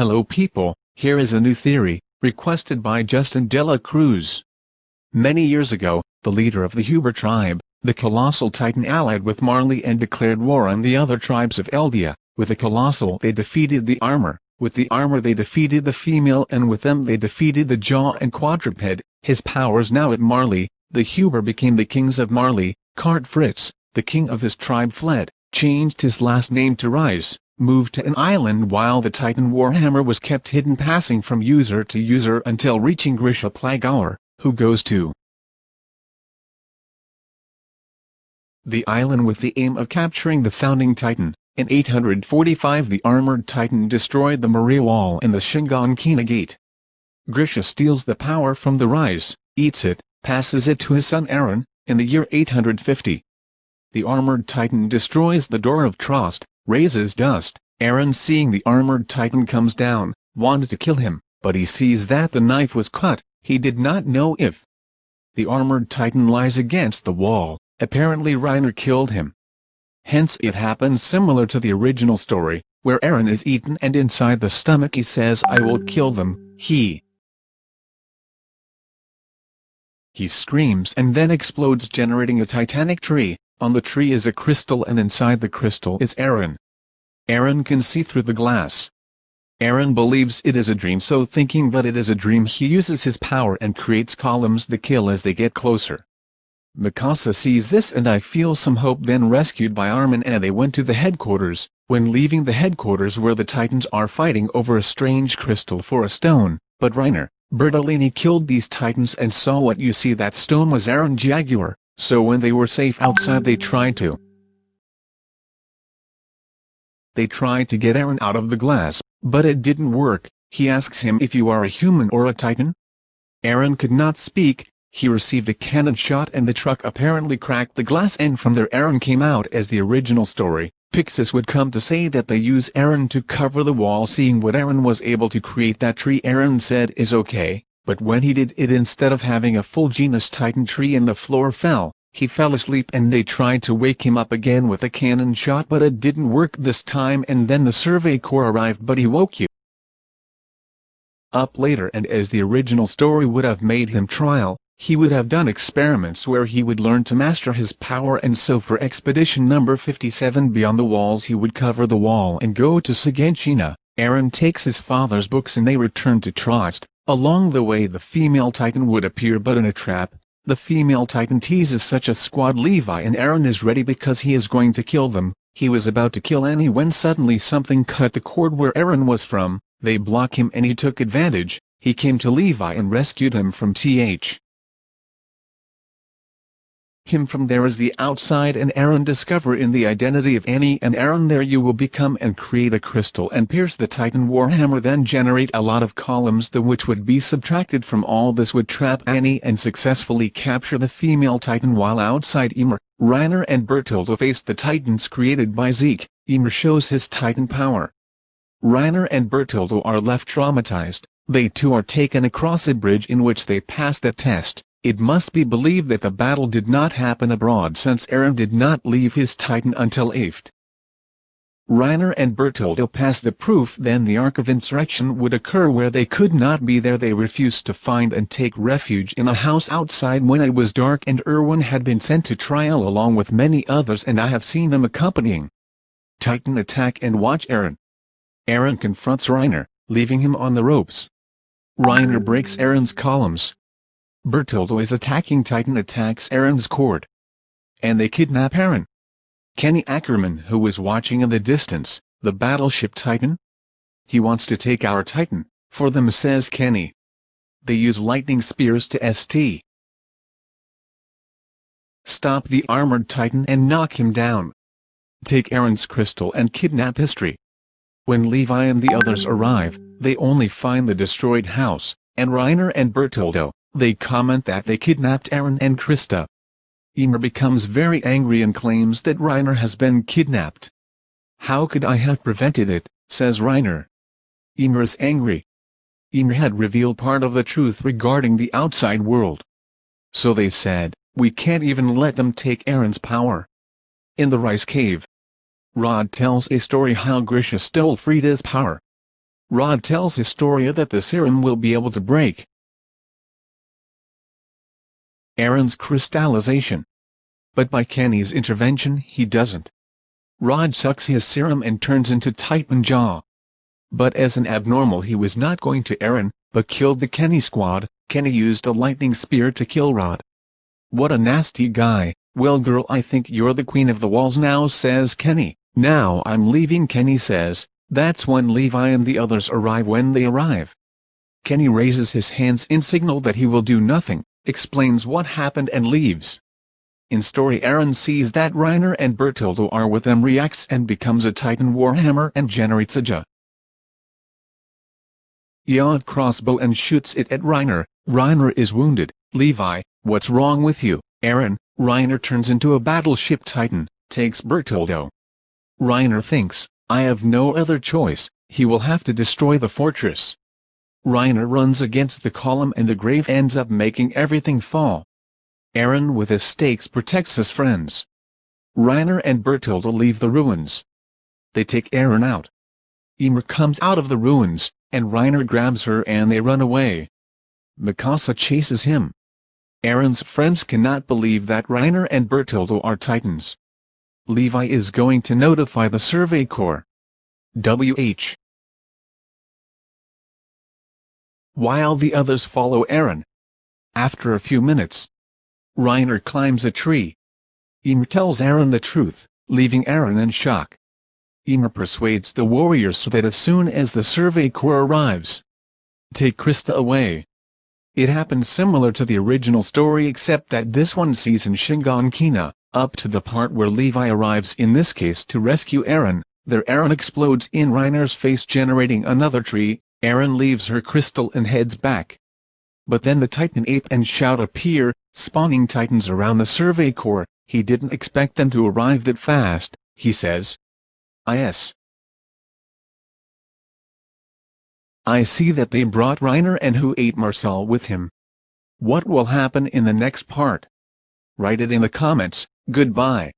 Hello people, here is a new theory, requested by Justin Dela Cruz. Many years ago, the leader of the Huber tribe, the colossal titan allied with Marley and declared war on the other tribes of Eldia. With the colossal they defeated the armor, with the armor they defeated the female and with them they defeated the jaw and quadruped. His powers now at Marley, the Huber became the kings of Marley, Karl Fritz, the king of his tribe fled, changed his last name to Reiss, moved to an island while the Titan Warhammer was kept hidden passing from user to user until reaching Grisha Plagaur, who goes to the island with the aim of capturing the founding Titan. In 845 the armored Titan destroyed the Maria Wall and the Shiganshina Gate. Grisha steals the power from the Reiss, eats it, passes it to his son Eren, in the year 850. The armored Titan destroys the Door of Trost, raises dust, Eren seeing the armored Titan comes down, wanted to kill him, but he sees that the knife was cut, he did not know if the armored Titan lies against the wall, apparently Reiner killed him. Hence it happens similar to the original story, where Eren is eaten and inside the stomach he says I will kill them, he he screams and then explodes generating a titanic tree, on the tree is a crystal and inside the crystal is Eren. Eren can see through the glass. Eren believes it is a dream so thinking that it is a dream he uses his power and creates columns that kill as they get closer. Mikasa sees this and I feel some hope then rescued by Armin and they went to the headquarters, when leaving the headquarters where the Titans are fighting over a strange crystal for a stone, but Reiner, Bertolini killed these Titans and saw what you see that stone was Eren Yeager, so when they were safe outside they tried to. They tried to get Eren out of the glass, but it didn't work, he asks him if you are a human or a Titan? Eren could not speak, he received a cannon shot and the truck apparently cracked the glass and from there Eren came out as the original story. Pixis would come to say that they use Eren to cover the wall seeing what Eren was able to create that tree Eren said is okay, but when he did it instead of having a full genus titan tree and the floor fell, he fell asleep and they tried to wake him up again with a cannon shot but it didn't work this time and then the survey corps arrived but he woke you up later and as the original story would have made him trial, he would have done experiments where he would learn to master his power and so for expedition number 57 beyond the walls he would cover the wall and go to Shiganshina. Eren takes his father's books and they return to Trost. Along the way the female titan would appear but in a trap. The female titan teases such a squad Levi and Eren is ready because he is going to kill them. He was about to kill Annie when suddenly something cut the cord where Eren was from. They block him and he took advantage. He came to Levi and rescued him from Th him from there as the outside and Eren discover in the identity of Annie and Eren there you will become and create a crystal and pierce the Titan Warhammer then generate a lot of columns the which would be subtracted from all this would trap Annie and successfully capture the female Titan while outside Ymir, Reiner and Bertoldo face the Titans created by Zeke, Ymir shows his Titan power. Reiner and Bertoldo are left traumatized, they too are taken across a bridge in which they pass the test. It must be believed that the battle did not happen abroad since Eren did not leave his Titan until Aft. Reiner and Bertoldo passed the proof then the arc of insurrection would occur where they could not be there they refused to find and take refuge in a house outside when it was dark and Erwin had been sent to trial along with many others and I have seen them accompanying. Titan attack and watch Eren. Eren confronts Reiner, leaving him on the ropes. Reiner breaks Eren's columns, Bertoldo is attacking Titan attacks Eren's cord. And they kidnap Eren. Kenny Ackerman who is watching in the distance, the battleship Titan? He wants to take our Titan, for them says Kenny. They use lightning spears to ST. Stop the armored Titan and knock him down. Take Eren's crystal and kidnap history. When Levi and the others arrive, they only find the destroyed house, and Reiner and Bertoldo, they comment that they kidnapped Eren and Krista. Ymir becomes very angry and claims that Reiner has been kidnapped. How could I have prevented it, says Reiner. Ymir is angry. Ymir had revealed part of the truth regarding the outside world. So they said, we can't even let them take Eren's power. In the Reiss Cave, Rod tells a story how Grisha stole Frida's power. Rod tells Historia that the serum will be able to break Eren's crystallization. But by Kenny's intervention he doesn't. Rod sucks his serum and turns into Titan Jaw. But as an abnormal he was not going to Eren, but killed the Kenny squad, Kenny used a lightning spear to kill Rod. What a nasty guy, well girl I think you're the queen of the walls now says Kenny, now I'm leaving Kenny says, that's when Levi and the others arrive when they arrive. Kenny raises his hands in signal that he will do nothing, explains what happened and leaves. In story Eren sees that Reiner and Bertoldo are with them reacts and becomes a Titan Warhammer and generates a Ja. Yod crossbow and shoots it at Reiner, Reiner is wounded, Levi, what's wrong with you, Eren, Reiner turns into a battleship Titan, takes Bertoldo. Reiner thinks, I have no other choice, he will have to destroy the fortress. Reiner runs against the column and the grave ends up making everything fall. Eren with his stakes protects his friends. Reiner and Bertoldo leave the ruins. They take Eren out. Ymir comes out of the ruins, and Reiner grabs her and they run away. Mikasa chases him. Eren's friends cannot believe that Reiner and Bertoldo are titans. Levi is going to notify the Survey Corps. W.H. While the others follow Eren. After a few minutes, Reiner climbs a tree. Ymir tells Eren the truth, leaving Eren in shock. Ymir persuades the warriors so that as soon as the Survey Corps arrives, take Krista away. It happens similar to the original story except that this one sees in Shiganshina, up to the part where Levi arrives in this case to rescue Eren, there Eren explodes in Reiner's face generating another tree, Eren leaves her crystal and heads back. But then the Titan Ape and Shout appear, spawning Titans around the Survey Corps, he didn't expect them to arrive that fast, he says. Is. I see that they brought Reiner and who ate Marcel with him. What will happen in the next part? Write it in the comments, goodbye.